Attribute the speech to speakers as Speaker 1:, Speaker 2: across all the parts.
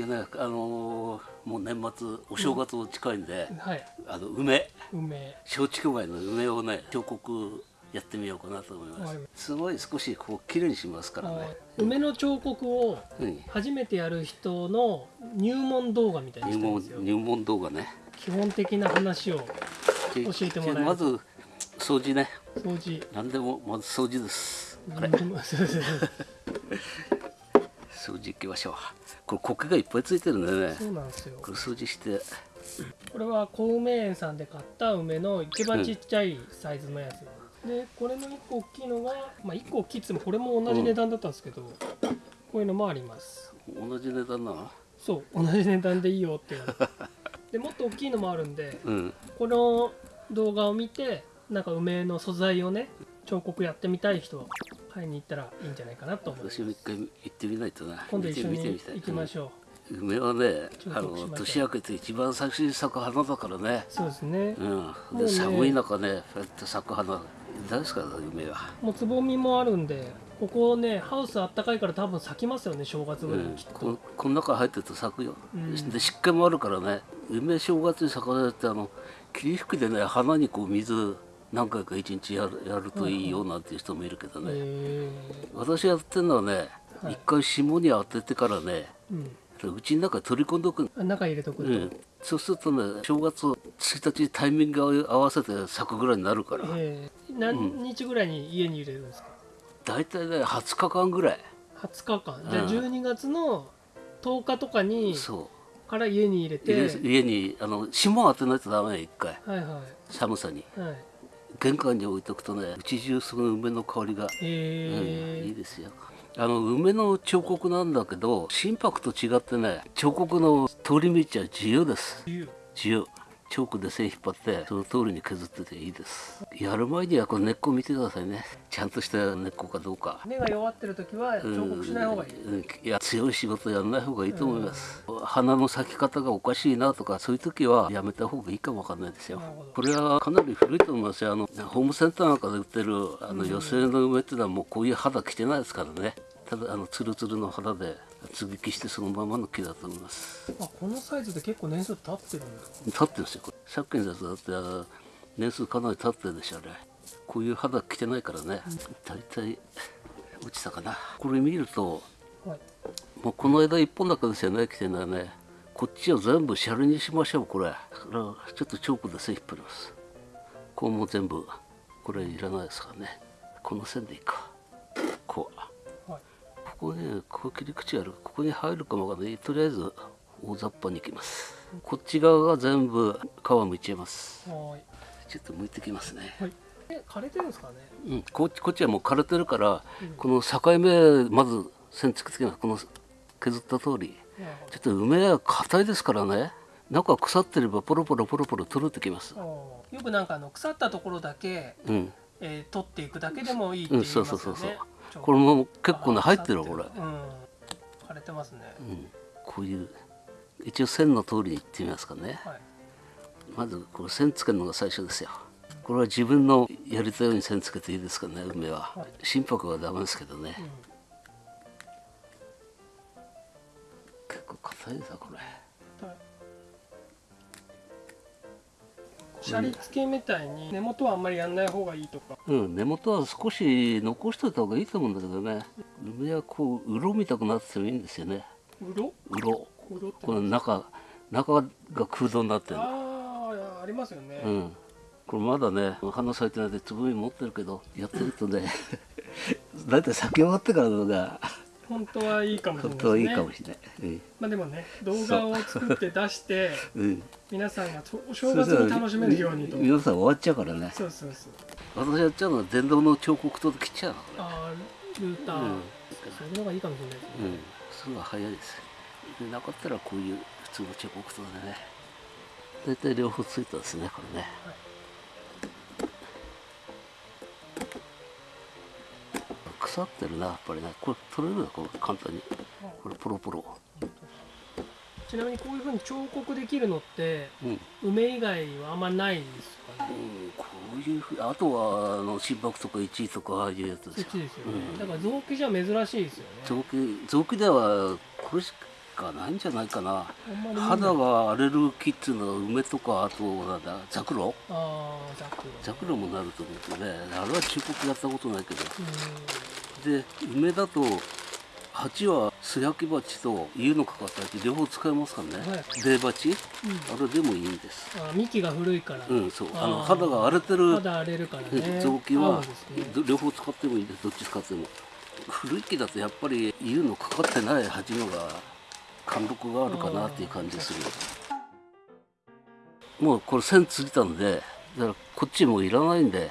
Speaker 1: じゃねあのーもう年末お正月も近いんで、
Speaker 2: はい。
Speaker 1: あの梅。
Speaker 2: 梅。
Speaker 1: 松竹梅の梅をね彫刻やってみようかなと思いま
Speaker 2: はい。
Speaker 1: すすごい少しこう綺麗にしますからね、
Speaker 2: 梅の彫刻を
Speaker 1: うん、
Speaker 2: 初めてやる人の入門動画みたいに
Speaker 1: 入門入門動画ね。
Speaker 2: 基本的な話を
Speaker 1: で
Speaker 2: 教えてもらえる
Speaker 1: まず掃除ね。
Speaker 2: 掃除。
Speaker 1: 何でもまず掃除です。あれ
Speaker 2: うんそうそうそう
Speaker 1: 掃除行きましょう。これ苔がいっぱいついてるんでね。
Speaker 2: そうなんですよ。
Speaker 1: これ掃除して。
Speaker 2: これは小梅園さんで買った梅の一番ちっちゃいサイズのやつ、でこれの1個大きいのがまあ1個大きいっつってもこれも同じ値段だったんですけど、こういうのもあります。
Speaker 1: 同じ値段なの？
Speaker 2: そう同じ値段でいいよって言われて。でもっと大きいのもあるんで
Speaker 1: うん。
Speaker 2: この動画を見てなんか梅の素材をね彫刻やってみたい人は買いに行ったらいいんじゃないかなと思います。
Speaker 1: 私も一回行ってみないとな。
Speaker 2: 今度一緒に行きましょう、
Speaker 1: うん。梅はね
Speaker 2: 彫
Speaker 1: あの年明けて。一番最初に咲く花だからね。
Speaker 2: そうですね。
Speaker 1: うん。
Speaker 2: もうね。
Speaker 1: で寒い中ねこうやって咲く花大好きだな梅は？
Speaker 2: もうつぼみもあるんでここねハウスあったかいから多分咲きますよね正月ぐらい。にきっと、
Speaker 1: ここの中入ってると咲くよ、
Speaker 2: うん。
Speaker 1: で湿気もあるからね。梅正月に咲かせてあの霧吹きでね花にこう水何回か一日やるやるといいよなんていう人もいるけどね、
Speaker 2: へ
Speaker 1: 私やってるのはね一、
Speaker 2: はい。
Speaker 1: 回霜に当ててからね
Speaker 2: えうん。
Speaker 1: うちの中に取り込んでおく
Speaker 2: 中入れとくと、
Speaker 1: うん、そうするとね正月1日タイミング合わせて咲くぐらいになるから。
Speaker 2: ええ。何日ぐらいに家に入れるんですか、
Speaker 1: 大体ね20日間ぐらい。
Speaker 2: 20日間。じゃあ
Speaker 1: うん。
Speaker 2: 12月の10日とかに
Speaker 1: そう。
Speaker 2: から家に入れて。
Speaker 1: 家家にあの霜当てないとダメよ一回。
Speaker 2: はいは
Speaker 1: 寒さに。
Speaker 2: いはい
Speaker 1: 玄関に置いとくとねうち中その梅の香りが、
Speaker 2: へえ
Speaker 1: うん、いいですよ。あの梅の彫刻なんだけど心拍と違ってね彫刻の通り道は自由です。
Speaker 2: 冬
Speaker 1: 自由チョークで線引っ張ってその通りに削ってていいです。やる前にはこの根っこ見てくださいね。ちゃんとした根っこかどうか。
Speaker 2: 根が弱ってる時は彫刻しない方がいい、
Speaker 1: うんいや強い仕事やらない方がいいと思います、花の咲き方がおかしいなとかそういう時はやめた方がいいかもわかんないですよ。これはかなり古いと思いますよ。あのホームセンターなんかで売ってるあの寄せの梅っていうのはもうこういう肌着てないですからね。ただあのツルツルの肌で接ぎ木してそのままの木だと思います。
Speaker 2: あこのサイズで結構年数経ってるんだ。
Speaker 1: 立ってるんですよ。これさっきのやつだってあ年数かなり経ってるでしょあれ。こういう肌着てないからね。大体落ちたかな。これ見ると
Speaker 2: はい。
Speaker 1: もうこの枝一本だけですよね着てるのはね。こっちを全部シャレにしましょうこれ。ちょっとチョークで線引っ張ります。こうも全部これいらないですからね。この線でいいかここねこう切り口ある。ここに入るかもわかんない。とりあえず大雑把にいきます。こっち側が全部皮むいちゃいます。
Speaker 2: はい。
Speaker 1: ちょっと剥いてきますね。
Speaker 2: はい。え枯れてるんですかね？
Speaker 1: うん。こっちこっちはもう枯れてるから、
Speaker 2: うん。
Speaker 1: この境目まず線つけてきます。この削った通り。ちょっと梅は硬いですからね。中腐ってればポロポロポロポロ取れてきます。
Speaker 2: よくなんかあの腐ったところだけ、
Speaker 1: うん。
Speaker 2: えー取っていくだけでもいいって言いますよね、
Speaker 1: うん。そうそうそう
Speaker 2: 彫刻
Speaker 1: これも結構ね入ってるこれ、
Speaker 2: 腐うん。枯れてますね、
Speaker 1: うん、こういう一応線の通りにいってみますかね。
Speaker 2: はい。
Speaker 1: まずこれ線つけるのが最初ですよ。これは自分のやりたいように線つけていいですかね梅は。
Speaker 2: はい。
Speaker 1: 心拍はダメですけどね、
Speaker 2: うん。
Speaker 1: 結構硬いですよこれ
Speaker 2: シャリ付けみたいに。根元はあんまりやんない方がいいとか
Speaker 1: うん根元は少し残しておいた方がいいと思うんだけどね梅はこう鱗みたくなっててもいいんですよね
Speaker 2: うろうろ
Speaker 1: この中中が空洞に。なってる
Speaker 2: ああありますよね、
Speaker 1: うんこれまだね花咲いてないでつぼみ持ってるけどやってるとね大体咲き終わってからのが
Speaker 2: 本当はいいかもしれ
Speaker 1: 本
Speaker 2: ないですね。
Speaker 1: 当はいいかもしれない、
Speaker 2: まあでもね動画を作って出して皆さんがお正月に楽しめるようにと。
Speaker 1: 皆さん終わっちゃうからね。
Speaker 2: そうそうそう。
Speaker 1: 私やっちゃうのは電動の彫刻刀で切っちゃうのこ
Speaker 2: あールーター、
Speaker 1: うん。
Speaker 2: そういうのがいいかもしれないですね、
Speaker 1: れうん。それは早いです。でなかったらこういう普通の彫刻刀でね。大体両方ついたですねこれね。
Speaker 2: はい
Speaker 1: 腐ってるなやっぱりねこれ取れるなこれ簡単に。これポロポロ。
Speaker 2: ちなみにこういうふうに彫刻できるのって
Speaker 1: うん。
Speaker 2: 梅以外はあんまないですかね？
Speaker 1: うんこういうふうあとはあの心拍とか1位とかああいうやつですよ
Speaker 2: ね、
Speaker 1: うん。
Speaker 2: だから臓器じゃ珍しいですよね。
Speaker 1: 臓器臓器ではこれしかないんじゃないかな。肌が荒れる木っていうのは梅とかあとなんだザクロ？
Speaker 2: ザクロ。
Speaker 1: もなると思うけどね。あれは中国やったことないけど。
Speaker 2: うん。
Speaker 1: で梅だと鉢は素焼き鉢と湯のかかった鉢両方使えますからね、
Speaker 2: はい
Speaker 1: 出鉢？
Speaker 2: うん。
Speaker 1: あれでもいいんです。
Speaker 2: あ幹が古いから、
Speaker 1: うんそう。あの肌が荒れてる
Speaker 2: 肌荒れるからね。
Speaker 1: 臓器
Speaker 2: 合
Speaker 1: は
Speaker 2: ね。
Speaker 1: ど両方使ってもいいです。どっち使っても。古い木だとやっぱり湯のかかってない鉢のが貫禄があるかなっていう感じするもうこれ線ついたんでだからこっちもういらないんで
Speaker 2: はい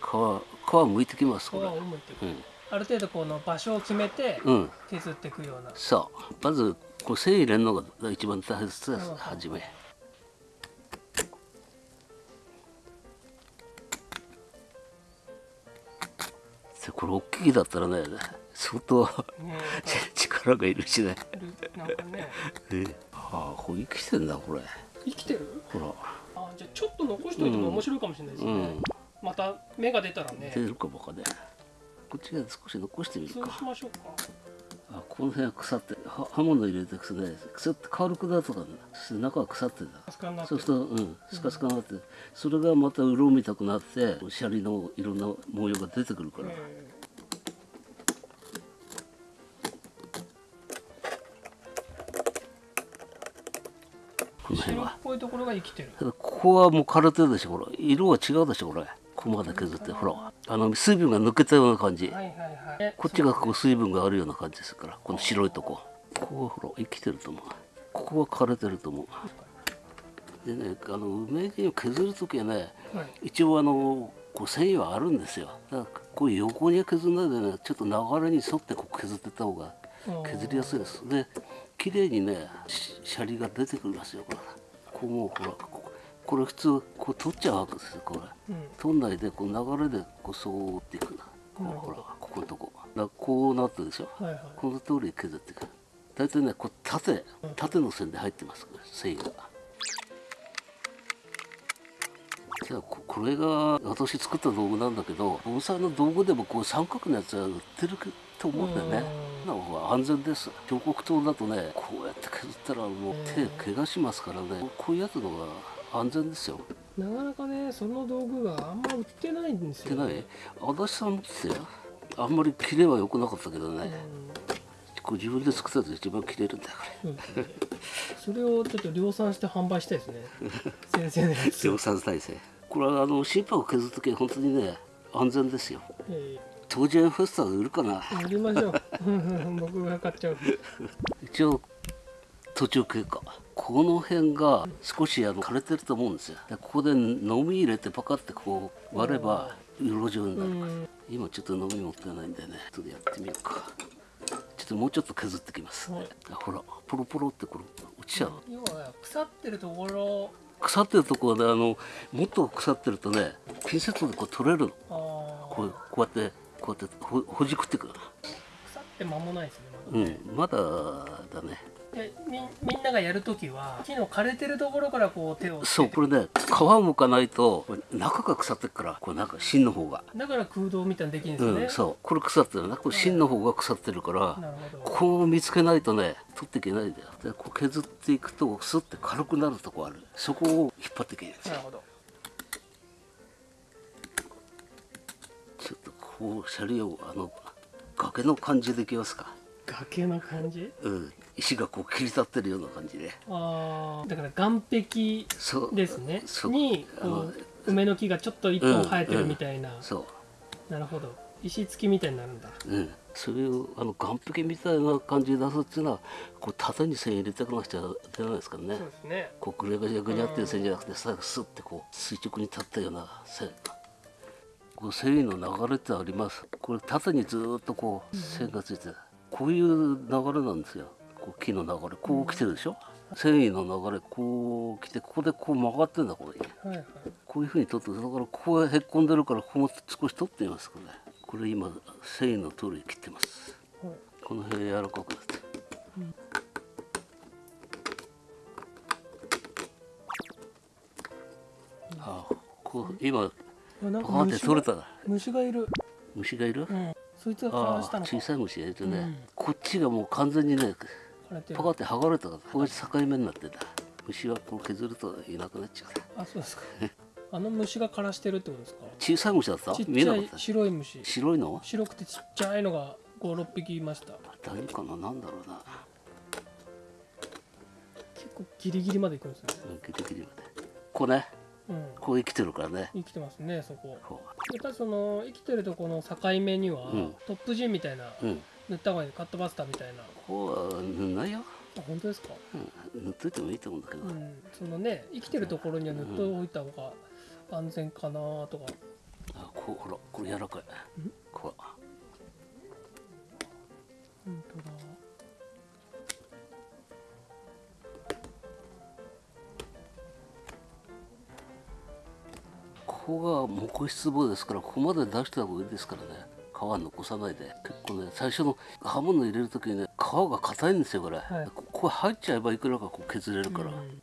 Speaker 1: 皮皮むいてきます
Speaker 2: 皮
Speaker 1: これ。
Speaker 2: をむいていく。
Speaker 1: うん。
Speaker 2: ある程度この場所を決めて
Speaker 1: うん。
Speaker 2: 削っていくような、
Speaker 1: さあまずこう線入れるのが一番大切です。
Speaker 2: うん。
Speaker 1: 初め。でこれ大きい木だったらね相当
Speaker 2: ね
Speaker 1: 力がいるしね。
Speaker 2: なんかね。
Speaker 1: えああこれ生きてんだこれ。
Speaker 2: 生きてる？
Speaker 1: ほら。
Speaker 2: あじゃあちょっと残しておいても面白いかもしれないですね、
Speaker 1: うん。
Speaker 2: また芽が出たらね。
Speaker 1: 出るかもかねこっちが少し残してみる
Speaker 2: そう
Speaker 1: か
Speaker 2: しましょうか。
Speaker 1: あこの辺は腐っては刃物入れてくとね腐って軽くなるとかね。中は腐ってんだ。
Speaker 2: スカになって
Speaker 1: そうすると、うん、スカスカになって、それがまた色みたくなって、シャリのいろんな模様が出てくるから。
Speaker 2: え。
Speaker 1: こ
Speaker 2: ところが生きてる
Speaker 1: ここはもう枯れてるでしょ、ほら。色は違うでしょ、これ。ここまで削って、ほら。あの水分が抜けたような感じ。
Speaker 2: はいはいはい
Speaker 1: こっちがこう水分があるような感じですから、この白いとこ。ここはほら、生きてると思う。ここは枯れてると思う。でね、あの梅木を削る時はね、
Speaker 2: はい
Speaker 1: 一応あのこう繊維はあるんですよだからこう横に削らないでねちょっと流れに沿ってこう削ってった方が削りやすいですで綺麗にねしシャリが出てくるんですよこれこうもうほらこここれ普通こう取っちゃうわけですよこれ。
Speaker 2: うん。
Speaker 1: 取んないでこう流れでこうそうっていくこうほらここのとこだこうなってるでしょ。
Speaker 2: はいはい。
Speaker 1: この通り削っていく大体ねこう縦縦の線で入ってます繊維が。けどここれが私作った道具なんだけど盆栽の道具でもこう三角のやつは売ってると思うんだよね。
Speaker 2: うん。
Speaker 1: な安全です。彫刻刀だとねこうやって削ったらもう手怪我しますからね。こういうやつの方が安全ですよ。
Speaker 2: なかなかねその道具があんま売ってないんですよ。
Speaker 1: でない？足立さん持ってあんまり切れは良くなかったけどね、こう自分で作ったやつ一番切れるんだよこ
Speaker 2: うん。それをちょっと量産して販売したいですね。先生のやつ。
Speaker 1: れ量産体制。これはあの心拍を削る時は本当にね安全ですよ。
Speaker 2: え
Speaker 1: 当時フェスタで売るかな
Speaker 2: ー、売りましょう。僕が買っちゃう。
Speaker 1: 一応途中経過。この辺が少しあの枯れてると思うんですよ。でここで飲み入れてパカってこう割れば色状にな
Speaker 2: う
Speaker 1: る、
Speaker 2: ん。
Speaker 1: 今ちょっと飲み持ってないんでねちょっとやってみようか。ちょっともうちょっと削ってきます、
Speaker 2: はい。
Speaker 1: あほらポロポロってこれ落ちちゃう、
Speaker 2: 要は腐ってるところ。
Speaker 1: 腐ってるところであのもっと腐ってるとねピンセットでこう取れるの。こうこうやってこうやってほほじくってくる
Speaker 2: 腐って間もないですねまだ。
Speaker 1: うんまだだね。
Speaker 2: でみみんながやるときは木の枯れてるところからこう手を
Speaker 1: そうこれね皮むかないと中が腐ってっからこうなんか芯の方が、
Speaker 2: だから空洞みたいにできるんですよね、
Speaker 1: うんそう。これ腐ってるなこれ芯の方が腐ってるから、
Speaker 2: なるほど。
Speaker 1: こう見つけないとね取っていけないんだよ。でこう削っていくとスッて軽くなるとこある。そこを引っ張っていけるんですよ。
Speaker 2: なるほど
Speaker 1: こうシャリをあの崖の感じでいきますか。
Speaker 2: 崖の感じ？
Speaker 1: うん。石がこう切り立ってるような感じで。
Speaker 2: ああだから岸壁
Speaker 1: そう。
Speaker 2: ですね。
Speaker 1: そう。
Speaker 2: に梅の木がちょっと一本生えてるみたいな、
Speaker 1: そう。
Speaker 2: なるほど。石付きみたいになるんだ。
Speaker 1: うん、それをあの岸壁みたいな感じで出すっていうのはこう縦に線入れてかなくちゃ出ないですからね。
Speaker 2: そうですね。
Speaker 1: こうぐにゃぐにゃぐにゃっていう線じゃなくて最後スッてこう垂直に立ったような線こう繊維の流れってあります？これ縦にずーっとこう線がついてるこういう流れなんですよ。こう木の流れ。こう来てるでしょ？繊維の流れこう来てここでこう曲がってんだこれ
Speaker 2: はいはい。
Speaker 1: こういうふうに取ってだからここがへっこんでるからここも少し取ってみますこれこれ今繊維の通り切ってます。
Speaker 2: はい。
Speaker 1: この辺柔らかくなって、ああこう今
Speaker 2: あ
Speaker 1: って
Speaker 2: 虫
Speaker 1: 取れた。
Speaker 2: が虫がいる、
Speaker 1: 虫がいる、
Speaker 2: うん、そいつが
Speaker 1: 小さい虫がいるとね、
Speaker 2: うん。
Speaker 1: こっちがもう完全にねパカって剥がれたからここが境目になってんだ虫はこう削るといなくなっちゃう。
Speaker 2: あそうですか。あの虫が枯らしてるってことですか？
Speaker 1: 小さい虫だった？
Speaker 2: ちっちゃい白い虫。
Speaker 1: 白いの？
Speaker 2: 白くてちっちゃいのが56匹いました。
Speaker 1: 大丈夫かな？なんだろうな。
Speaker 2: 結構ギリギリまで行くんですね。
Speaker 1: うんギリギリまで。こうね
Speaker 2: うん。
Speaker 1: こう生きてるからね。
Speaker 2: 生きてますねそこ。
Speaker 1: こ
Speaker 2: でただその生きてるとこの境目には、
Speaker 1: うん。
Speaker 2: トップジンみたいな
Speaker 1: ううん。
Speaker 2: 塗った方がいいカットバスターみたいな。
Speaker 1: こうは塗んないよ、
Speaker 2: あ本当ですか？
Speaker 1: うん、塗っといてもいいと思うんだけど、
Speaker 2: うん。そのね生きてるところには塗っておいた方が安全かなとか。
Speaker 1: あこうほらこれ柔らかい。こう。
Speaker 2: 本当だ
Speaker 1: ここが木質棒ですからここまで出した方がいいですからね。皮残さないで。結構ね最初の刃物入れる時にね皮が硬いんですよこれ、
Speaker 2: はい。
Speaker 1: ここれ入っちゃえばいくらかこう削れるから、
Speaker 2: うん。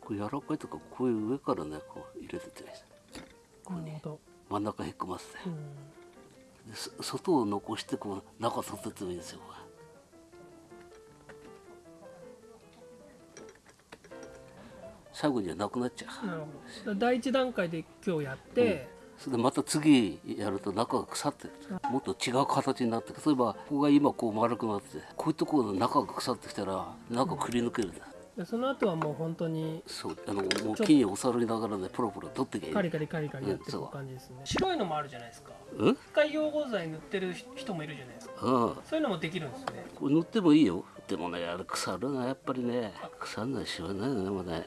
Speaker 1: これ柔らかいとかこういう上からねこう入れてて。
Speaker 2: なるほど、
Speaker 1: 真ん中へっこませて。
Speaker 2: うん、
Speaker 1: 外を残してこう中取ってってもいいですよ。最後にはなくなっちゃう。
Speaker 2: 第一段階で今日やって、
Speaker 1: それでまた次やると中が腐ってもっと違う形になって例えばここが今こう丸くなってこういうところの中が腐ってきたら中くり抜けるんだ、
Speaker 2: でその後はもう本当に
Speaker 1: そうあのもう木におさりながらねポロポロ取ってきゃいい
Speaker 2: カリカリカリカリやってる感じですね、白いのもあるじゃないですか。
Speaker 1: うん？
Speaker 2: 一回溶合剤塗ってる人もいるじゃないですか。そういうのもできるんですね。
Speaker 1: これ塗ってもいいよ。でもねあれ腐るなやっぱりね腐んないしはないよねもうね。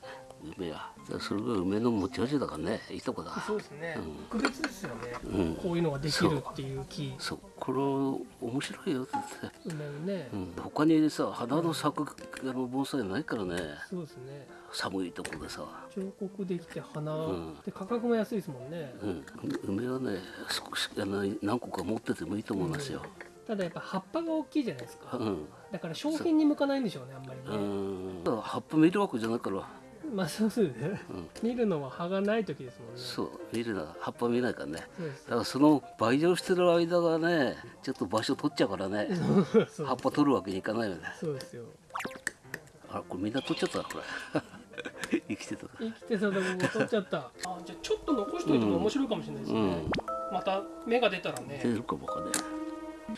Speaker 1: 梅はだからそれが梅の持ち味だからねいいとこだ。
Speaker 2: そうですね、
Speaker 1: うん。
Speaker 2: 特別ですよね、
Speaker 1: うん。
Speaker 2: こういうのができるっていう。木
Speaker 1: そう。これ面白いよって言って、
Speaker 2: 梅をね、
Speaker 1: うん、他にさ花の咲くあの盆栽ないからね。
Speaker 2: そうですね。
Speaker 1: 寒いとこでさ。
Speaker 2: 彫刻できて花、
Speaker 1: ん。
Speaker 2: で価格も安いですもんね、
Speaker 1: うん、梅はね少しあの何個か持っててもいいと思いますよ。
Speaker 2: ただやっぱ葉っぱが大きいじゃないですか、
Speaker 1: うん、
Speaker 2: だから商品に向かないんでしょうねあんまり
Speaker 1: う
Speaker 2: ね、
Speaker 1: ん、葉っぱ見るわけじゃないから、
Speaker 2: まあそうですね、見るのは葉がない時ですもんね。
Speaker 1: そう見るな葉っぱ見ないからね。だからその培養してる間がね、ちょっと場所取っちゃうからね、葉っぱ取るわけにいかないよね。
Speaker 2: そうですよ。
Speaker 1: あ、これみんな取っちゃったなこれ。生きてた。
Speaker 2: 生きてたとこも取っちゃった。あじゃあちょっと残しといても面白いかもしれないですね、
Speaker 1: うん、
Speaker 2: また芽が出たらね。
Speaker 1: 出るかもかね。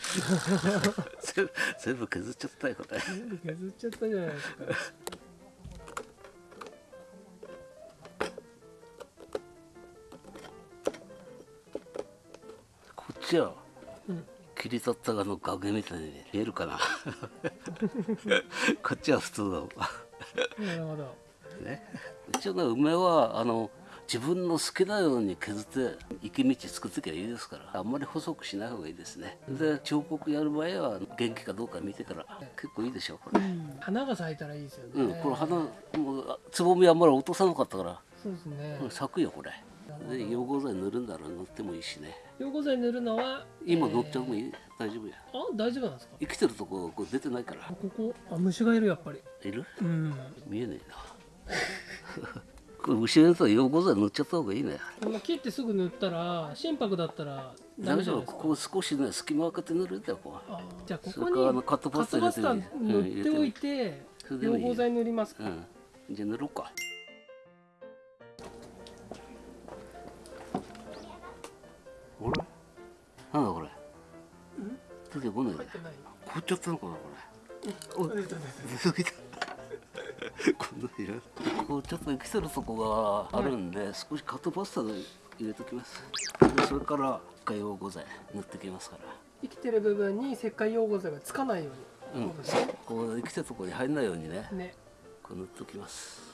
Speaker 1: 全部全部削っちゃったよこれ。
Speaker 2: 削っちゃったじゃないですか
Speaker 1: こっちは
Speaker 2: うん。
Speaker 1: 切り取ったあの崖みたいに見えるかな。こっちは普通の。
Speaker 2: なるほど。
Speaker 1: ね、一応ね梅はあの自分の好きなように削って行き道作ってきゃいいですからあんまり細くしない方がいいですね。で彫刻やる場合は元気かどうか見てから結構いいでしょこれ、
Speaker 2: 花が咲いたらいいですよね、
Speaker 1: うん、これ花もうつぼみあんまり落とさなかったから、
Speaker 2: そうですね、
Speaker 1: うん咲くよこれで溶合剤塗るんだら塗ってもいいしね
Speaker 2: 溶合剤塗るのは
Speaker 1: 今塗っちゃうもいい、大丈夫や
Speaker 2: あ大丈夫なんですか
Speaker 1: 生きてるとここう出てないから
Speaker 2: ここあ虫がいるやっぱり
Speaker 1: いる
Speaker 2: うん
Speaker 1: 見えねえなこれ後ろにさ溶合剤塗っちゃった方がいいね
Speaker 2: 切ってすぐ塗ったら心拍だったらダ
Speaker 1: 大
Speaker 2: メじゃないですか
Speaker 1: 丈夫ここ少しね隙間開けて塗るんだよこう
Speaker 2: あじゃあこ
Speaker 1: そ
Speaker 2: こに
Speaker 1: カットパスタ
Speaker 2: 塗っておいて
Speaker 1: それでもいい
Speaker 2: 溶合剤塗りますか
Speaker 1: うんじゃあ塗ろうか出てこない。ね
Speaker 2: 入ってない。
Speaker 1: 凍っちゃったのかなこれお
Speaker 2: 出た出た
Speaker 1: こんなにいらこうちょっと生きてるとこがあるんで、少しカットパスタで入れときます。でそれから海洋合剤塗ってきますから。
Speaker 2: 生きてる部分に石灰溶合剤がつかないように、
Speaker 1: うん。こう生きてるとこに入んないようにね。
Speaker 2: ね。
Speaker 1: こう塗っときます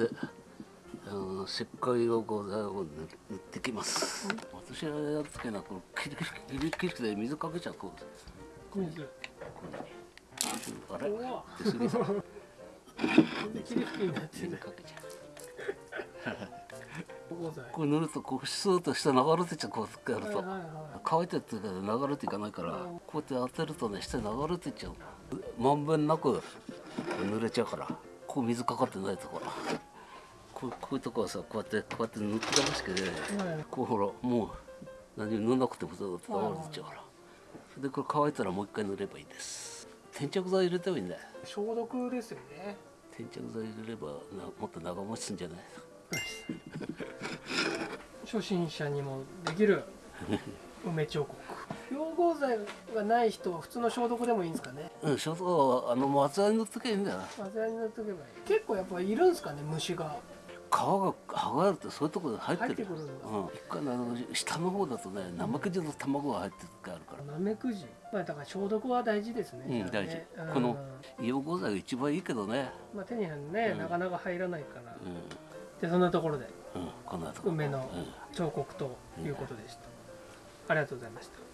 Speaker 1: であの石灰用合剤を塗ってきます。私がやるときはこのキリキリキリキリで水かけちゃうこう
Speaker 2: 水
Speaker 1: あれ
Speaker 2: うわ
Speaker 1: 出過ぎた
Speaker 2: キリキリになってる
Speaker 1: 水かけちゃうこれ塗るとこうスーッと下流れてちゃうこうやると、
Speaker 2: はいはいは
Speaker 1: 乾いてっていうか流れていかないから、こうやって当てるとね下流れていっちゃうまんべんなく濡れちゃうからこう水かかってないところこうこういうとこはさこうやってこうやって塗ってかましけどね
Speaker 2: はい
Speaker 1: こうほらもう何も塗んなくてもずっと流れてっちゃうから。でこれ乾いたらもう一回塗ればいいです。転着剤入れてもいいんだよ。
Speaker 2: 消毒ですよね。
Speaker 1: 転着剤入れればなもっと長持ちすんじゃない？
Speaker 2: 初心者にもできる梅彫刻。溶合剤がない人は普通の消毒でもいいんですかね。
Speaker 1: うん消毒はあの松葉に塗っときゃいいんだよ
Speaker 2: 混ぜ合いに塗っとけばいい。結構やっぱいるんですかね虫が。
Speaker 1: 皮が剥がれてそういうところに入ってるうん、一回ねあの下の方だとねナメクジの卵が入ってる時あるから、
Speaker 2: ナメクジ。まあだから消毒は大事ですね、
Speaker 1: うん大
Speaker 2: ね。
Speaker 1: 事。この溶合剤が一番いいけどね。
Speaker 2: まあ、手にはね、
Speaker 1: うん。
Speaker 2: なかなか入らないから、
Speaker 1: う
Speaker 2: でそんなところで。
Speaker 1: ん、うん、こんなとこ
Speaker 2: 梅の
Speaker 1: うん。
Speaker 2: 彫刻ということでした、ありがとうございました。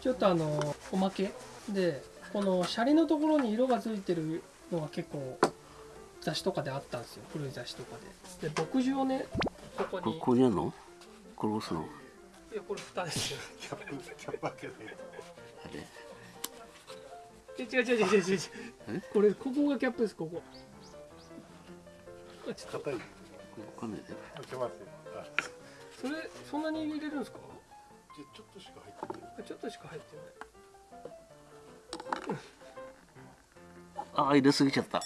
Speaker 2: ちょっとあのおまけでこのシャリのところに色がついてるのが結構雑誌とかであったんですよ。古い雑誌とかで。で牧場をねここ
Speaker 1: こ
Speaker 2: に。
Speaker 1: ここにあるの？これ押すの？
Speaker 2: いやこれ蓋ですよ。
Speaker 3: キャップキャップ開けないと
Speaker 1: あれ？
Speaker 2: え違う違う違う違う違う。
Speaker 1: え？
Speaker 2: これここがキャップですここ。あちょっと。
Speaker 3: 硬い。
Speaker 1: ここかんないで
Speaker 3: 開けますよ。あ。
Speaker 2: それそんなに入れるんですか？
Speaker 3: じゃあちょっとしか入ってない。
Speaker 2: あちょっとしか入ってない
Speaker 1: ああ入れすぎちゃった。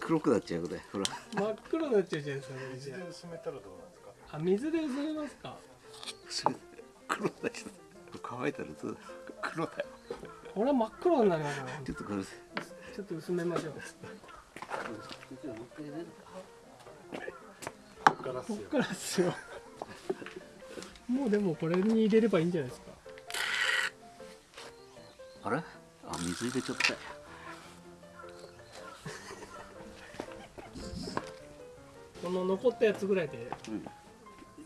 Speaker 1: 黒くなっちゃうこれ。ほら。
Speaker 2: 真っ黒になっちゃうじゃないですかこれじゃ
Speaker 3: 水で薄めたらどうなんですか？
Speaker 2: ああ水で薄めますか？
Speaker 1: 黒くなっちゃった乾いたらずっと黒だよ。
Speaker 2: これは真っ黒になりますね
Speaker 1: ちょっとこれ。
Speaker 2: ちょっと薄めましょう。
Speaker 3: こっからっすよ。
Speaker 2: こっからですよもうでもこれに入れればいいんじゃないですか。
Speaker 1: あれ？あ水入れちゃったよ
Speaker 2: この残ったやつぐらいで。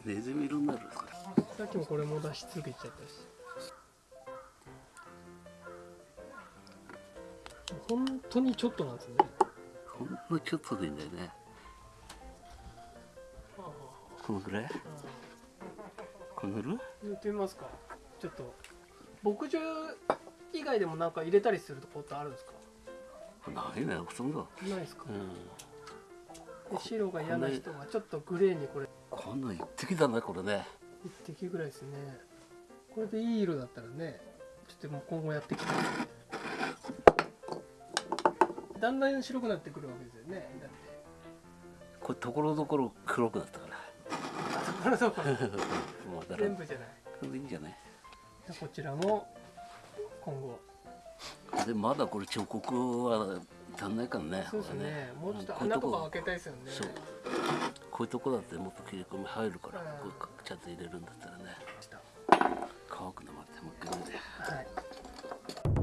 Speaker 1: ネズミ色になる
Speaker 2: さっきもこれも出し続けちゃったし。本当にちょっとなんですね。
Speaker 1: ほんのちょっとでいいんだよね。このぐらい？ぐらい
Speaker 2: 言ってみますか。ちょっと牧場以外でもなんか入れたりするとこってあるんですか？
Speaker 1: ないねほとんど
Speaker 2: ないですか？
Speaker 1: うん。
Speaker 2: で白が嫌な人はちょっとグレーにこれ。
Speaker 1: こんなん一滴だねこれね。
Speaker 2: 一滴ぐらいですね。これでいい色だったらねちょっともう今後やっていきたいだんだん白くなってくるわけですよねだって。
Speaker 1: これところどころ黒くなったから
Speaker 2: ところどころ
Speaker 1: もうだから。
Speaker 2: 全部じゃない
Speaker 1: それでいいんじゃない
Speaker 2: でこちらも今後
Speaker 1: でまだこれ彫刻は足んないからね
Speaker 2: そうです
Speaker 1: これ
Speaker 2: ね。もうちょっと穴とか開けたいですよね。
Speaker 1: そう。こういうとこだってもっと切り込み入るから
Speaker 2: うん。
Speaker 1: こうちゃんと入れるんだったらね。乾くの待ってもう一回見て
Speaker 2: はい